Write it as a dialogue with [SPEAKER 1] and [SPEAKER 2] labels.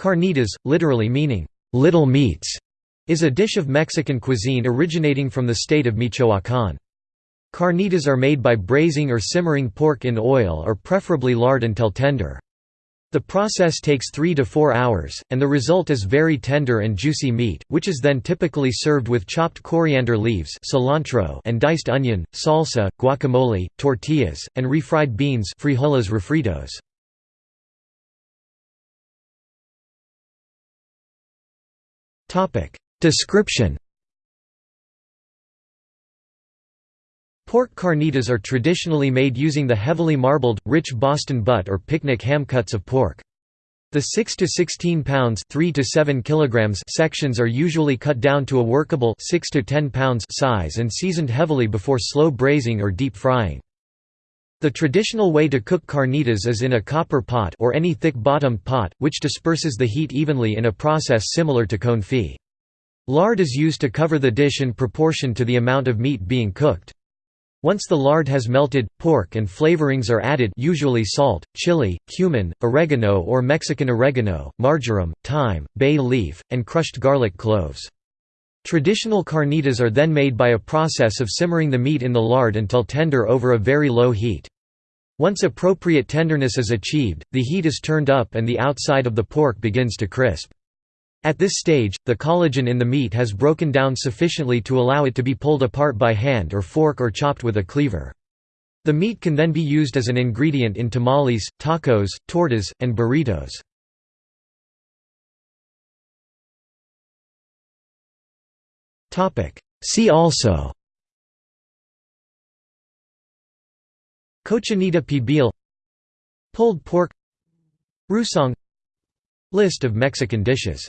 [SPEAKER 1] Carnitas, literally meaning, "'little meats' is a dish of Mexican cuisine originating from the state of Michoacán. Carnitas are made by braising or simmering pork in oil or preferably lard until tender. The process takes 3 to 4 hours, and the result is very tender and juicy meat, which is then typically served with chopped coriander leaves cilantro and diced onion, salsa, guacamole, tortillas, and refried beans frijoles refritos. Description Pork carnitas are traditionally made using the heavily marbled, rich Boston butt or picnic ham cuts of pork. The 6 to 16 pounds 3 to 7 kilograms sections are usually cut down to a workable 6 to 10 pounds size and seasoned heavily before slow braising or deep frying. The traditional way to cook carnitas is in a copper pot or any thick-bottomed pot, which disperses the heat evenly in a process similar to confit. Lard is used to cover the dish in proportion to the amount of meat being cooked. Once the lard has melted, pork and flavorings are added usually salt, chili, cumin, oregano or Mexican oregano, marjoram, thyme, bay leaf, and crushed garlic cloves. Traditional carnitas are then made by a process of simmering the meat in the lard until tender over a very low heat. Once appropriate tenderness is achieved, the heat is turned up and the outside of the pork begins to crisp. At this stage, the collagen in the meat has broken down sufficiently to allow it to be pulled apart by hand or fork or chopped with a cleaver. The meat can then be used as an ingredient in tamales, tacos, tortas, and burritos. See also. Cochinita pibil. Pulled pork. Rusong. List of Mexican dishes